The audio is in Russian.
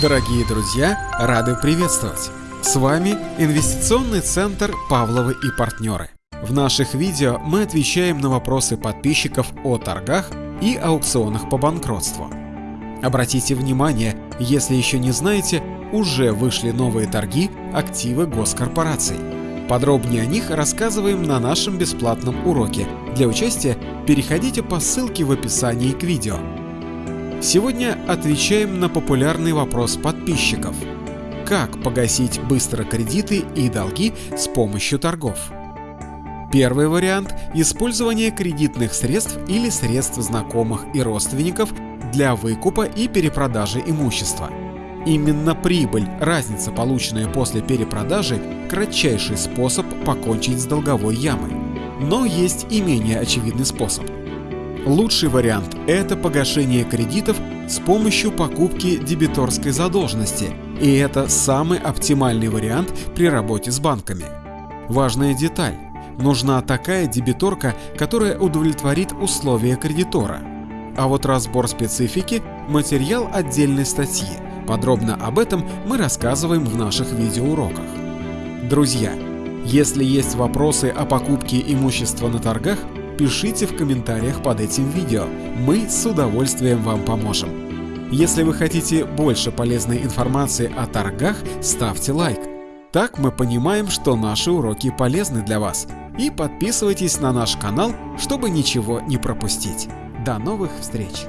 Дорогие друзья, рады приветствовать! С вами Инвестиционный центр Павловы и партнеры. В наших видео мы отвечаем на вопросы подписчиков о торгах и аукционах по банкротству. Обратите внимание, если еще не знаете, уже вышли новые торги активы госкорпораций. Подробнее о них рассказываем на нашем бесплатном уроке. Для участия переходите по ссылке в описании к видео. Сегодня отвечаем на популярный вопрос подписчиков. Как погасить быстро кредиты и долги с помощью торгов? Первый вариант – использование кредитных средств или средств знакомых и родственников для выкупа и перепродажи имущества. Именно прибыль, разница, полученная после перепродажи, кратчайший способ покончить с долговой ямой. Но есть и менее очевидный способ – Лучший вариант – это погашение кредитов с помощью покупки дебиторской задолженности, и это самый оптимальный вариант при работе с банками. Важная деталь – нужна такая дебиторка, которая удовлетворит условия кредитора. А вот разбор специфики – материал отдельной статьи. Подробно об этом мы рассказываем в наших видеоуроках. Друзья, если есть вопросы о покупке имущества на торгах – пишите в комментариях под этим видео, мы с удовольствием вам поможем. Если вы хотите больше полезной информации о торгах, ставьте лайк. Так мы понимаем, что наши уроки полезны для вас. И подписывайтесь на наш канал, чтобы ничего не пропустить. До новых встреч!